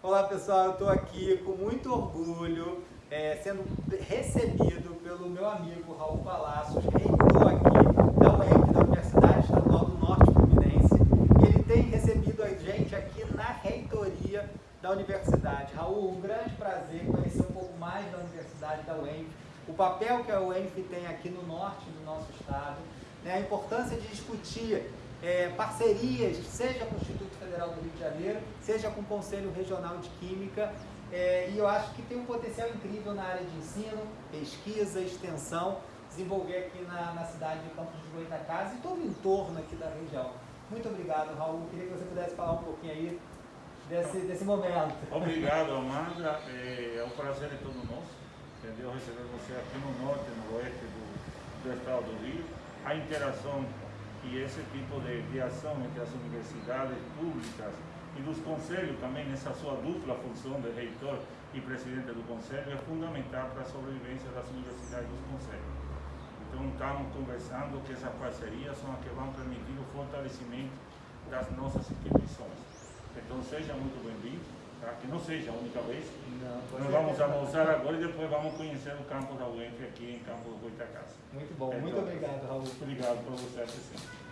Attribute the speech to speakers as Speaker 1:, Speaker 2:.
Speaker 1: Olá pessoal, eu estou aqui com muito orgulho, é, sendo recebido pelo meu amigo Raul Palácios, reitor aqui da UEF, da Universidade Estadual do Norte Fluminense. Ele tem recebido a gente aqui na reitoria da universidade. Raul, um grande prazer conhecer um pouco mais da universidade da UENF, o papel que a UENF tem aqui no norte do nosso estado, né, a importância de discutir é, parcerias, seja com Federal do Rio de Janeiro, seja com o Conselho Regional de Química, é, e eu acho que tem um potencial incrível na área de ensino, pesquisa, extensão, desenvolver aqui na, na cidade de Campos de Goitacazes e todo o entorno aqui da região. Muito obrigado, Raul. Queria que você pudesse falar um pouquinho aí desse, desse momento.
Speaker 2: Obrigado, Amanda. É, é um prazer de todo nosso, entendeu? Receber você aqui no norte, no oeste do, do estado do Rio. A interação e esse tipo de, de ação entre as universidades públicas e dos conselhos também nessa sua dupla função de reitor e presidente do conselho é fundamental para a sobrevivência das universidades e dos conselhos. Então estamos conversando que essas parcerias são as que vão permitir o fortalecimento das nossas instituições. Então seja muito bem-vindo, tá? que não seja a única vez. Não, Nós vamos almoçar agora e depois vamos conhecer o campo da UENF aqui em Campo do Goitacás.
Speaker 1: Muito bom, então, muito obrigado, Raul.
Speaker 2: Obrigado por você assistir.